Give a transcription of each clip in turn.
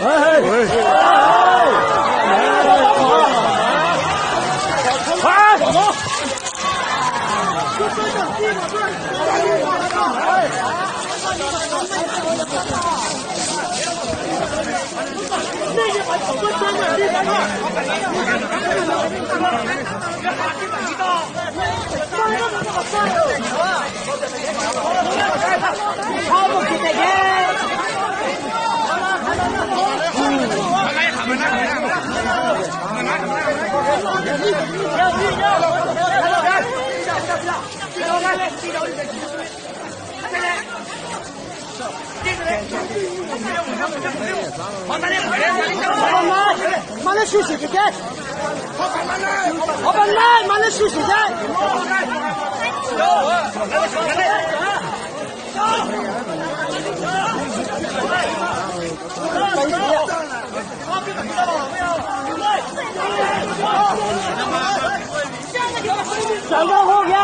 慢慢，慢点休息一点。老板来，慢点休息点。上个后边。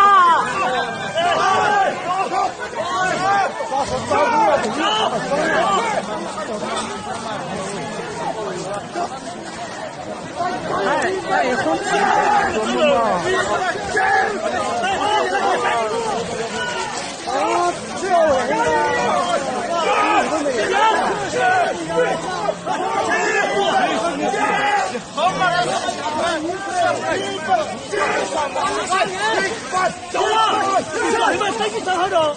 走了，你们飞机上好着。